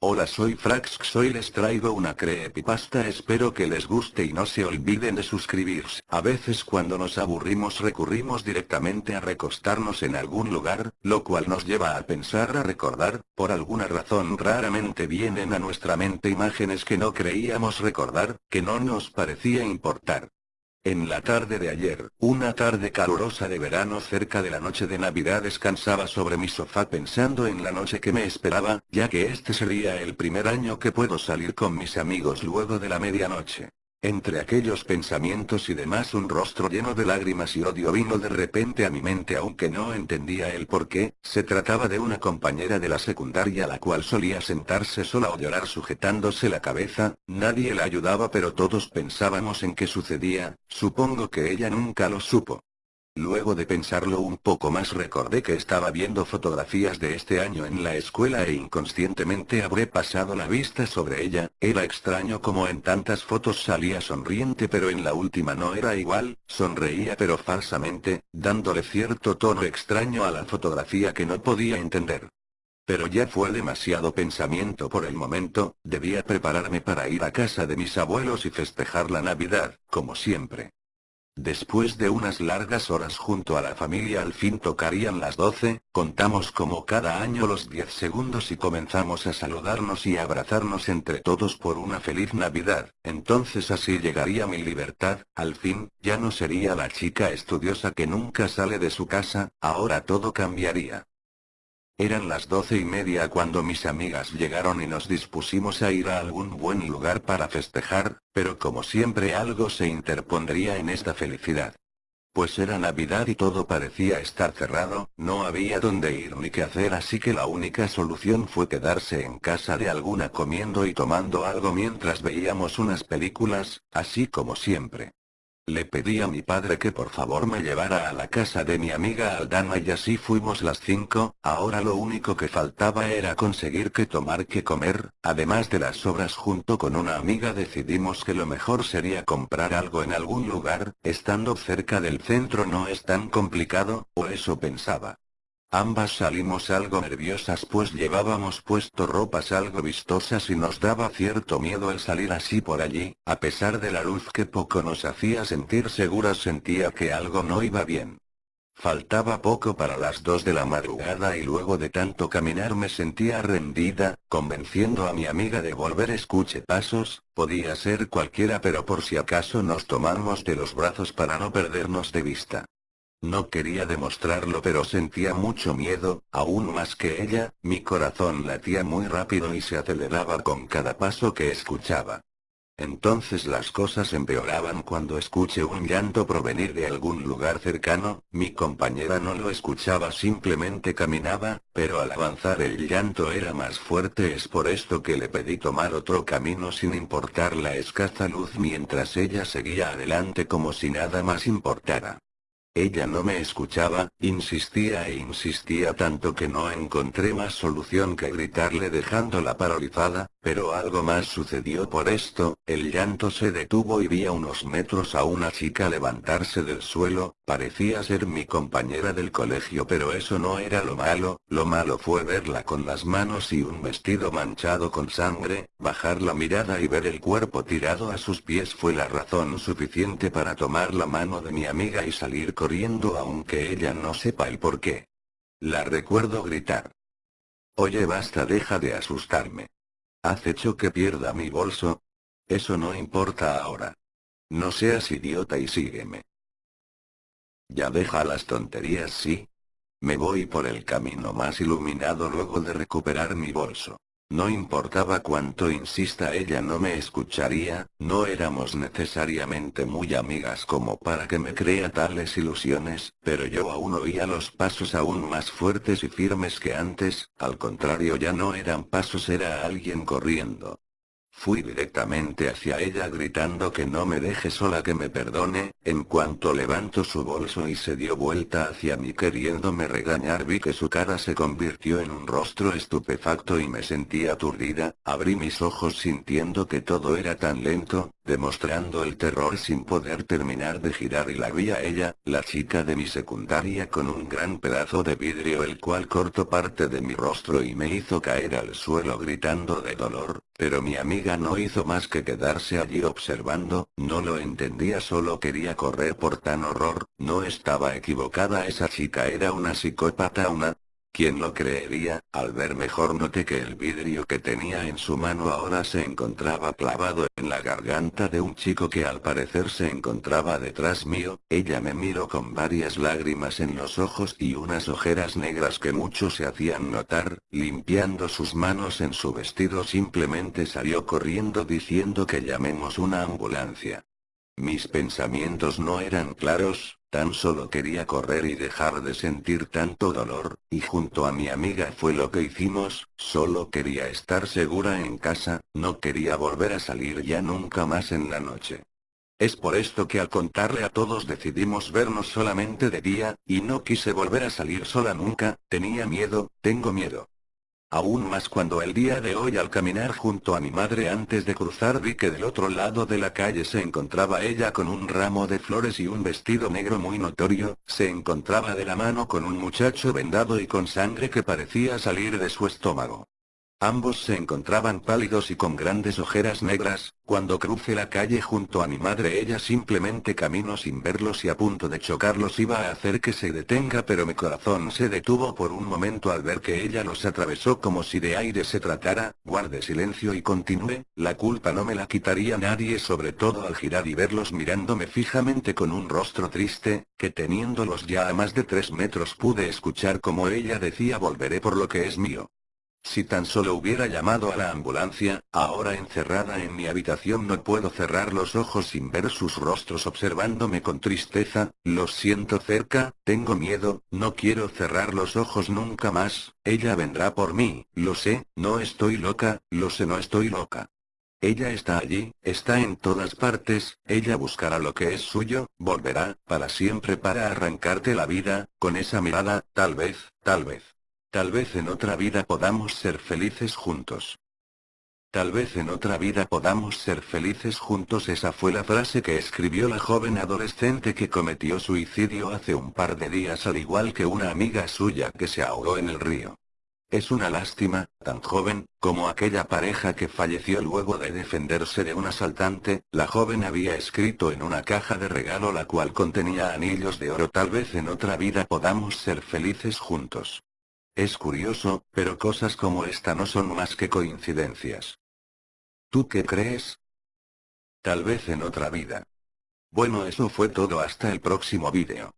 Hola soy Frax hoy les traigo una creepypasta espero que les guste y no se olviden de suscribirse. A veces cuando nos aburrimos recurrimos directamente a recostarnos en algún lugar, lo cual nos lleva a pensar a recordar, por alguna razón raramente vienen a nuestra mente imágenes que no creíamos recordar, que no nos parecía importar. En la tarde de ayer, una tarde calurosa de verano cerca de la noche de Navidad descansaba sobre mi sofá pensando en la noche que me esperaba, ya que este sería el primer año que puedo salir con mis amigos luego de la medianoche. Entre aquellos pensamientos y demás un rostro lleno de lágrimas y odio vino de repente a mi mente aunque no entendía el por qué, se trataba de una compañera de la secundaria la cual solía sentarse sola o llorar sujetándose la cabeza, nadie la ayudaba pero todos pensábamos en qué sucedía, supongo que ella nunca lo supo. Luego de pensarlo un poco más recordé que estaba viendo fotografías de este año en la escuela e inconscientemente habré pasado la vista sobre ella, era extraño como en tantas fotos salía sonriente pero en la última no era igual, sonreía pero falsamente, dándole cierto tono extraño a la fotografía que no podía entender. Pero ya fue demasiado pensamiento por el momento, debía prepararme para ir a casa de mis abuelos y festejar la Navidad, como siempre. Después de unas largas horas junto a la familia al fin tocarían las 12, contamos como cada año los 10 segundos y comenzamos a saludarnos y abrazarnos entre todos por una feliz Navidad, entonces así llegaría mi libertad, al fin, ya no sería la chica estudiosa que nunca sale de su casa, ahora todo cambiaría. Eran las doce y media cuando mis amigas llegaron y nos dispusimos a ir a algún buen lugar para festejar, pero como siempre algo se interpondría en esta felicidad. Pues era Navidad y todo parecía estar cerrado, no había dónde ir ni qué hacer así que la única solución fue quedarse en casa de alguna comiendo y tomando algo mientras veíamos unas películas, así como siempre. Le pedí a mi padre que por favor me llevara a la casa de mi amiga Aldana y así fuimos las cinco, ahora lo único que faltaba era conseguir que tomar que comer, además de las sobras junto con una amiga decidimos que lo mejor sería comprar algo en algún lugar, estando cerca del centro no es tan complicado, o eso pensaba. Ambas salimos algo nerviosas pues llevábamos puesto ropas algo vistosas y nos daba cierto miedo el salir así por allí, a pesar de la luz que poco nos hacía sentir seguras sentía que algo no iba bien. Faltaba poco para las dos de la madrugada y luego de tanto caminar me sentía rendida, convenciendo a mi amiga de volver escuche pasos, podía ser cualquiera pero por si acaso nos tomamos de los brazos para no perdernos de vista. No quería demostrarlo pero sentía mucho miedo, aún más que ella, mi corazón latía muy rápido y se aceleraba con cada paso que escuchaba. Entonces las cosas empeoraban cuando escuché un llanto provenir de algún lugar cercano, mi compañera no lo escuchaba simplemente caminaba, pero al avanzar el llanto era más fuerte es por esto que le pedí tomar otro camino sin importar la escasa luz mientras ella seguía adelante como si nada más importara. Ella no me escuchaba, insistía e insistía tanto que no encontré más solución que gritarle dejándola paralizada, pero algo más sucedió por esto, el llanto se detuvo y vi a unos metros a una chica levantarse del suelo, parecía ser mi compañera del colegio pero eso no era lo malo, lo malo fue verla con las manos y un vestido manchado con sangre, bajar la mirada y ver el cuerpo tirado a sus pies fue la razón suficiente para tomar la mano de mi amiga y salir corriendo aunque ella no sepa el por qué. La recuerdo gritar. Oye basta deja de asustarme. ¿Has hecho que pierda mi bolso? Eso no importa ahora. No seas idiota y sígueme. Ya deja las tonterías sí. Me voy por el camino más iluminado luego de recuperar mi bolso. No importaba cuánto insista ella no me escucharía, no éramos necesariamente muy amigas como para que me crea tales ilusiones, pero yo aún oía los pasos aún más fuertes y firmes que antes, al contrario ya no eran pasos era alguien corriendo. Fui directamente hacia ella gritando que no me deje sola que me perdone, en cuanto levantó su bolso y se dio vuelta hacia mí queriéndome regañar vi que su cara se convirtió en un rostro estupefacto y me sentí aturdida, abrí mis ojos sintiendo que todo era tan lento, demostrando el terror sin poder terminar de girar y la vi a ella, la chica de mi secundaria con un gran pedazo de vidrio el cual cortó parte de mi rostro y me hizo caer al suelo gritando de dolor, pero mi amiga no hizo más que quedarse allí observando, no lo entendía solo quería correr por tan horror, no estaba equivocada esa chica era una psicópata una, ¿Quién lo creería? Al ver mejor noté que el vidrio que tenía en su mano ahora se encontraba clavado en la garganta de un chico que al parecer se encontraba detrás mío, ella me miró con varias lágrimas en los ojos y unas ojeras negras que mucho se hacían notar, limpiando sus manos en su vestido simplemente salió corriendo diciendo que llamemos una ambulancia. Mis pensamientos no eran claros, tan solo quería correr y dejar de sentir tanto dolor, y junto a mi amiga fue lo que hicimos, solo quería estar segura en casa, no quería volver a salir ya nunca más en la noche. Es por esto que al contarle a todos decidimos vernos solamente de día, y no quise volver a salir sola nunca, tenía miedo, tengo miedo. Aún más cuando el día de hoy al caminar junto a mi madre antes de cruzar vi que del otro lado de la calle se encontraba ella con un ramo de flores y un vestido negro muy notorio, se encontraba de la mano con un muchacho vendado y con sangre que parecía salir de su estómago. Ambos se encontraban pálidos y con grandes ojeras negras, cuando crucé la calle junto a mi madre ella simplemente caminó sin verlos y a punto de chocarlos iba a hacer que se detenga pero mi corazón se detuvo por un momento al ver que ella los atravesó como si de aire se tratara, guardé silencio y continué, la culpa no me la quitaría nadie sobre todo al girar y verlos mirándome fijamente con un rostro triste, que teniéndolos ya a más de tres metros pude escuchar como ella decía volveré por lo que es mío. Si tan solo hubiera llamado a la ambulancia, ahora encerrada en mi habitación no puedo cerrar los ojos sin ver sus rostros observándome con tristeza, los siento cerca, tengo miedo, no quiero cerrar los ojos nunca más, ella vendrá por mí, lo sé, no estoy loca, lo sé no estoy loca. Ella está allí, está en todas partes, ella buscará lo que es suyo, volverá, para siempre para arrancarte la vida, con esa mirada, tal vez, tal vez. Tal vez en otra vida podamos ser felices juntos. Tal vez en otra vida podamos ser felices juntos esa fue la frase que escribió la joven adolescente que cometió suicidio hace un par de días al igual que una amiga suya que se ahogó en el río. Es una lástima, tan joven, como aquella pareja que falleció luego de defenderse de un asaltante, la joven había escrito en una caja de regalo la cual contenía anillos de oro tal vez en otra vida podamos ser felices juntos. Es curioso, pero cosas como esta no son más que coincidencias. ¿Tú qué crees? Tal vez en otra vida. Bueno eso fue todo hasta el próximo vídeo.